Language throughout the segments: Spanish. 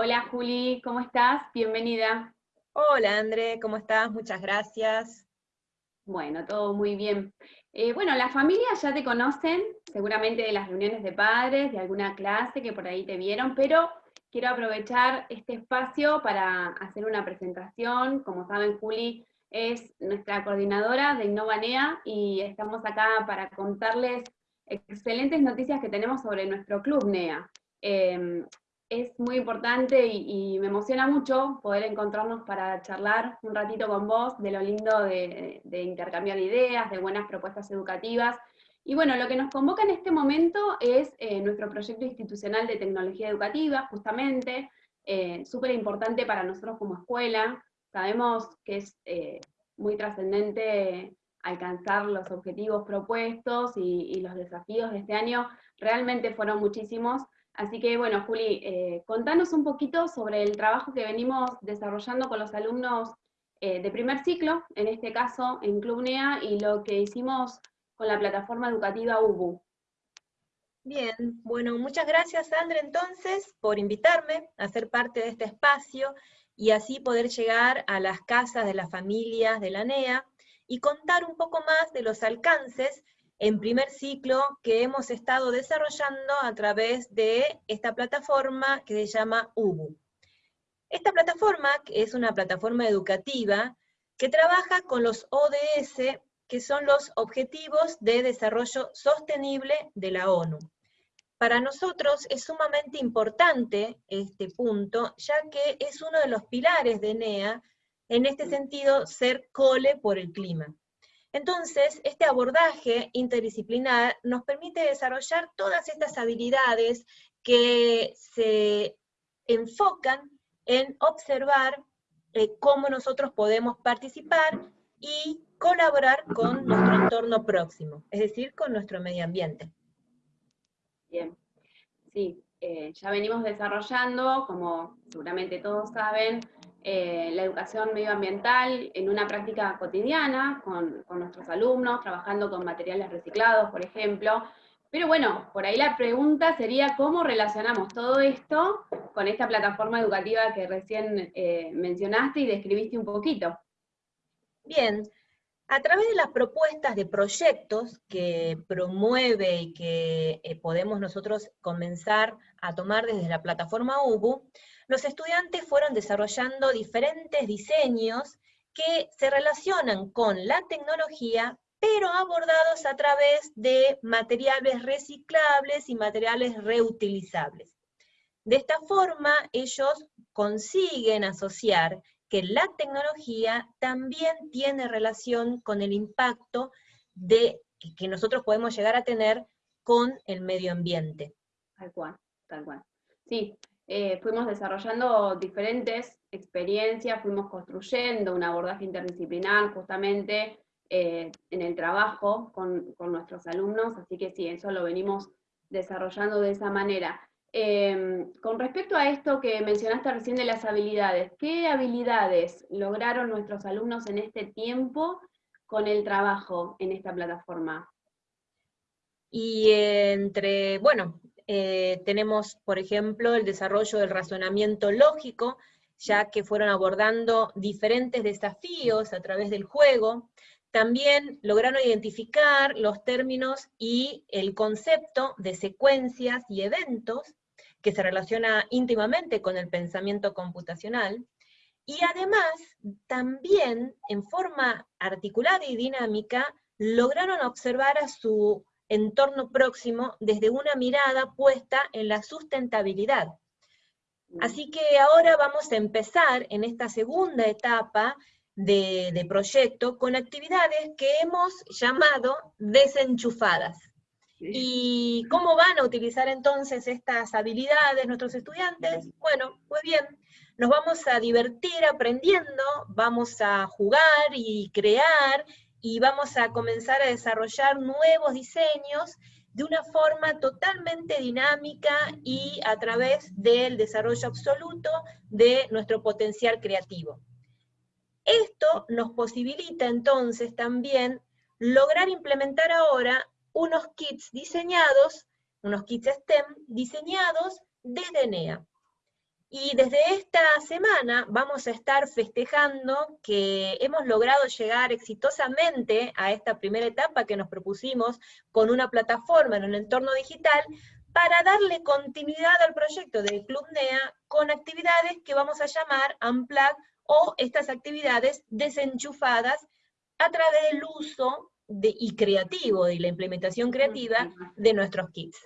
Hola Juli, ¿cómo estás? Bienvenida. Hola André, ¿cómo estás? Muchas gracias. Bueno, todo muy bien. Eh, bueno, las familias ya te conocen, seguramente de las reuniones de padres, de alguna clase que por ahí te vieron, pero quiero aprovechar este espacio para hacer una presentación. Como saben, Juli es nuestra coordinadora de Innovanea y estamos acá para contarles excelentes noticias que tenemos sobre nuestro club NEA. Em, es muy importante y, me emociona mucho poder encontrarnos para charlar un ratito con vos de lo lindo de, intercambiar ideas, de buenas propuestas educativas. Y bueno, lo que nos convoca en este momento es eh, nuestro proyecto institucional de tecnología educativa, justamente, eh, súper importante para nosotros como escuela. Sabemos que es eh, muy trascendente alcanzar los objetivos propuestos y, y los desafíos de este año realmente fueron muchísimos, Así que bueno, Juli, eh, contanos un poquito sobre el trabajo que venimos desarrollando con los alumnos eh, de primer ciclo, en este caso en Club NEA, y lo que hicimos con la plataforma educativa UBU. Bien, bueno, muchas gracias Sandra entonces por invitarme a ser parte de este espacio y así poder llegar a las casas de las familias de la NEA y contar un poco más de los alcances en primer ciclo que hemos estado desarrollando a través de esta plataforma que se llama UBU. Esta plataforma es una plataforma educativa que trabaja con los ODS, que son los Objetivos de Desarrollo Sostenible de la ONU. Para nosotros es sumamente importante este punto, ya que es uno de los pilares de NEA, en este sentido, ser cole por el clima. Entonces, este abordaje interdisciplinar nos permite desarrollar todas estas habilidades que se enfocan en observar eh, cómo nosotros podemos participar y colaborar con nuestro entorno próximo, es decir, con nuestro medio ambiente. Bien, sí, eh, ya venimos desarrollando, como seguramente todos saben, eh, la educación medioambiental en una práctica cotidiana con, nuestros alumnos, trabajando con materiales reciclados, por ejemplo. Pero bueno, por ahí la pregunta sería cómo relacionamos todo esto con esta plataforma educativa que recién eh, mencionaste y describiste un poquito. Bien, a través de las propuestas de proyectos que promueve y que eh, podemos nosotros comenzar a tomar desde la plataforma UBU, los estudiantes fueron desarrollando diferentes diseños que se relacionan con la tecnología, pero abordados a través de materiales reciclables y materiales reutilizables. De esta forma, ellos consiguen asociar que la tecnología también tiene relación con el impacto de, que nosotros podemos llegar a tener con el medio ambiente. Tal cual, tal cual. Sí, eh, fuimos desarrollando diferentes experiencias, fuimos construyendo un abordaje interdisciplinar justamente eh, en el trabajo con, nuestros alumnos, así que sí, eso lo venimos desarrollando de esa manera. Em, con respecto a esto que mencionaste recién de las habilidades, ¿qué habilidades lograron nuestros alumnos en este tiempo con el trabajo en esta plataforma? Y entre, bueno, eh, tenemos, por ejemplo, el desarrollo del razonamiento lógico, ya que fueron abordando diferentes desafíos a través del juego. También lograron identificar los términos y el concepto de secuencias y eventos, que se relaciona íntimamente con el pensamiento computacional. Y además, también, en forma articulada y dinámica, lograron observar a su entorno próximo desde una mirada puesta en la sustentabilidad. Mm. Así que ahora vamos a empezar en esta segunda etapa de, proyecto con actividades que hemos llamado desenchufadas. ¿Y cómo van a utilizar entonces estas habilidades nuestros estudiantes? Bueno, pues bien, nos vamos a divertir aprendiendo, vamos a jugar y crear y vamos a comenzar a desarrollar nuevos diseños de una forma totalmente dinámica y a través del desarrollo absoluto de nuestro potencial creativo. Esto nos posibilita entonces también lograr implementar ahora unos kits diseñados, unos kits STEM diseñados desde NEA. Y desde esta semana vamos a estar festejando que hemos logrado llegar exitosamente a esta primera etapa que nos propusimos con una plataforma en un entorno digital para darle continuidad al proyecto del Club NEA con actividades que vamos a llamar Unplug o estas actividades desenchufadas a través del uso de, y creativo, de la implementación creativa de nuestros kits.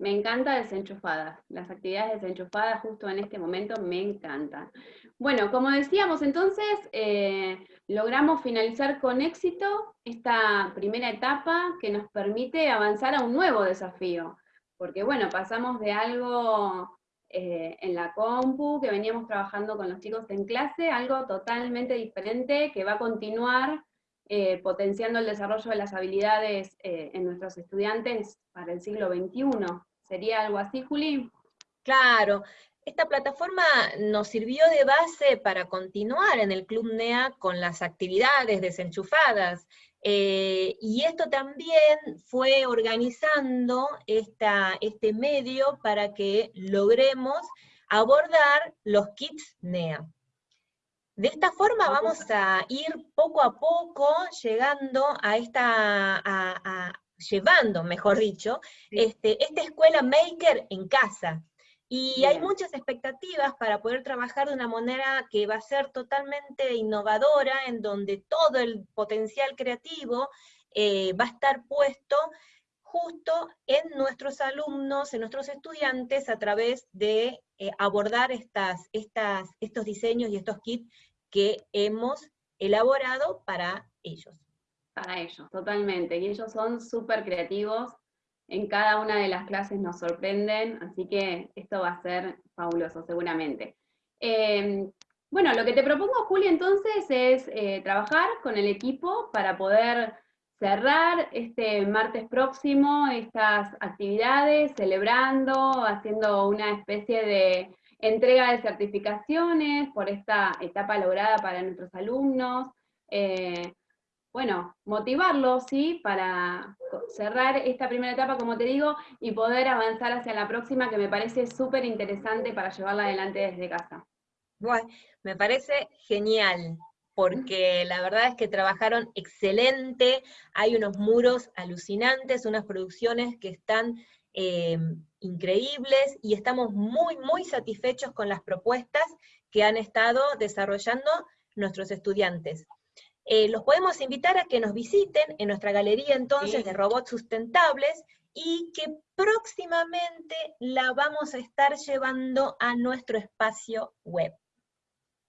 Me encanta desenchufadas. Las actividades desenchufadas justo en este momento me encantan. Bueno, como decíamos entonces, eh, logramos finalizar con éxito esta primera etapa que nos permite avanzar a un nuevo desafío. Porque bueno, pasamos de algo eh, en la compu, que veníamos trabajando con los chicos en clase, algo totalmente diferente que va a continuar eh, potenciando el desarrollo de las habilidades en nuestros estudiantes para el siglo XXI. ¿Sería algo así, Juli? Claro. Esta plataforma nos sirvió de base para continuar en el Club NEA con las actividades desenchufadas. Eh, y esto también fue organizando esta, este medio para que logremos abordar los kits NEA. De esta forma vamos a ir poco a poco llegando a esta, llevando, mejor dicho, este, esta escuela maker en casa. Y hay muchas expectativas para poder trabajar de una manera que va a ser totalmente innovadora, en donde todo el potencial creativo eh, va a estar puesto justo en nuestros alumnos, en nuestros estudiantes, a través de eh, abordar estas, estas, estos diseños y estos kits que hemos elaborado para ellos para ellos, totalmente. Y ellos son súper creativos, en cada una de las clases nos sorprenden, así que esto va a ser fabuloso seguramente. Em, bueno, lo que te propongo, Juli, entonces es eh, trabajar con el equipo para poder cerrar este martes próximo estas actividades, celebrando, haciendo una especie de entrega de certificaciones por esta etapa lograda para nuestros alumnos. Eh, bueno, motivarlos, ¿sí? Para cerrar esta primera etapa, como te digo, y poder avanzar hacia la próxima, que me parece súper interesante para llevarla adelante desde casa. Bueno, me parece genial, porque la verdad es que trabajaron excelente, hay unos muros alucinantes, unas producciones que están eh, increíbles, y estamos muy, muy satisfechos con las propuestas que han estado desarrollando nuestros estudiantes. Eh, los podemos invitar a que nos visiten en nuestra galería entonces de robots sustentables y que próximamente la vamos a estar llevando a nuestro espacio web.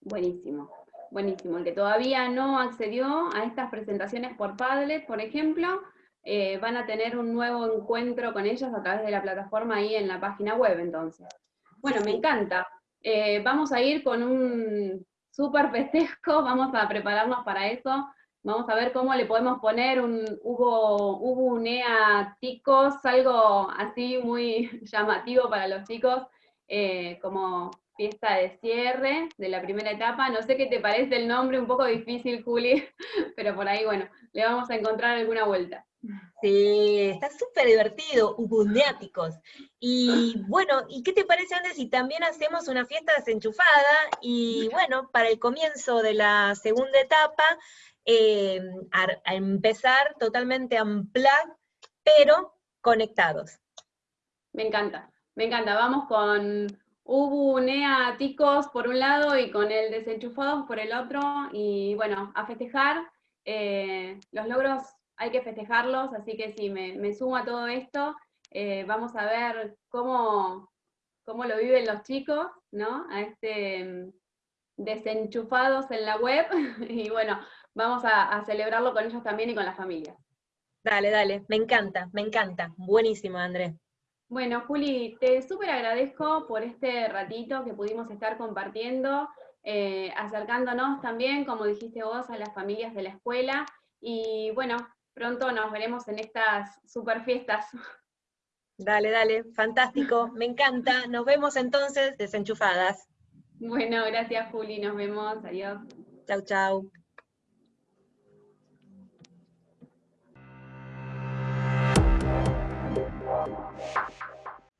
Buenísimo, buenísimo. El que todavía no accedió a estas presentaciones por Padlet, por ejemplo, eh, van a tener un nuevo encuentro con ellos a través de la plataforma ahí en la página web entonces. Bueno, me encanta. Eh, vamos a ir con un súper festejo, vamos a prepararnos para eso, vamos a ver cómo le podemos poner un Hugo, Hugo Unea Ticos, algo así muy llamativo para los chicos, eh, como fiesta de cierre de la primera etapa. No sé qué te parece el nombre, un poco difícil, Juli, pero por ahí, bueno, le vamos a encontrar alguna vuelta. Sí, está súper divertido, ubundiáticos. Y bueno, ¿y qué te parece, Andes, si también hacemos una fiesta desenchufada? Y bueno, para el comienzo de la segunda etapa, eh, a, empezar totalmente unplugged, pero conectados. Me encanta, me encanta. Vamos con Ubu, Nea, Ticos por un lado y con el desenchufados por el otro. Y bueno, a festejar eh, los logros hay que festejarlos, así que sí, me, sumo a todo esto. Eh, vamos a ver cómo, cómo lo viven los chicos, ¿no? A este mm, desenchufados en la web, y bueno, vamos a, celebrarlo con ellos también y con la familia. Dale, dale, me encanta, me encanta. Buenísimo, Andrés. Bueno, Juli, te súper agradezco por este ratito que pudimos estar compartiendo, eh, acercándonos también, como dijiste vos, a las familias de la escuela. Y bueno, pronto nos veremos en estas super fiestas. Dale, dale, fantástico, me encanta. Nos vemos entonces desenchufadas. Bueno, gracias Juli, nos vemos, adiós. Chau, chau.